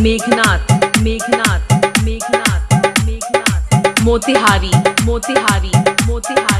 Meghnath Meghnath Meghnath Meghnath Motihari Motihari Motihari.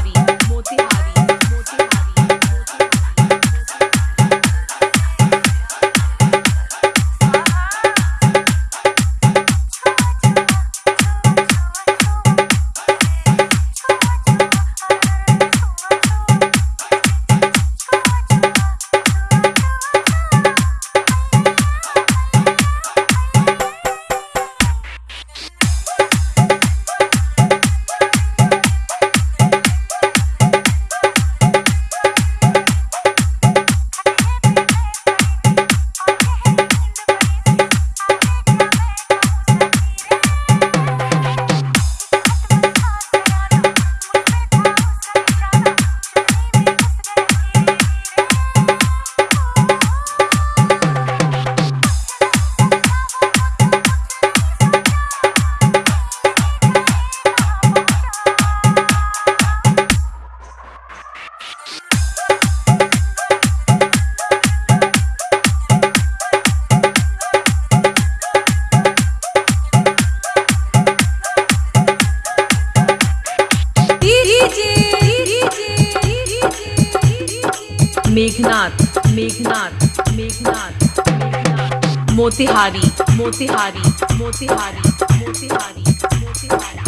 Meghnath Meghnath Meghnath Motihari Motihari Motihari Motihari Motihari.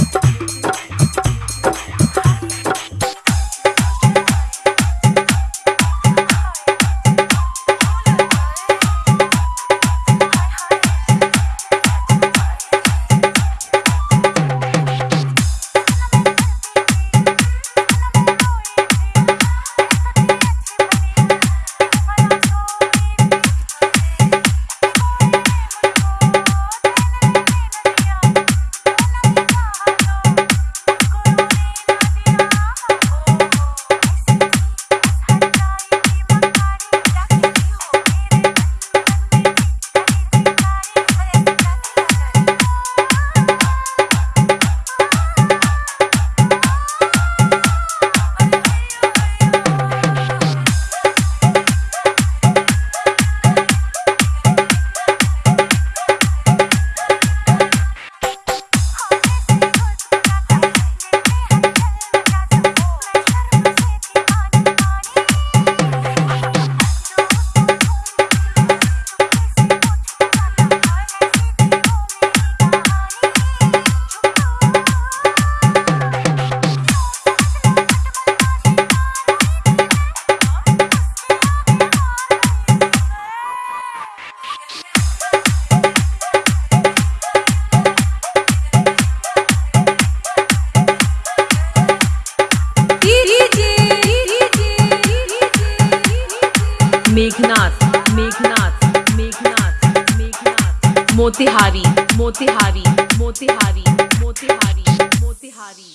Meghnath Meghnath Meghnath Meghnath. Motihari Motihari Motihari Motihari Motihari.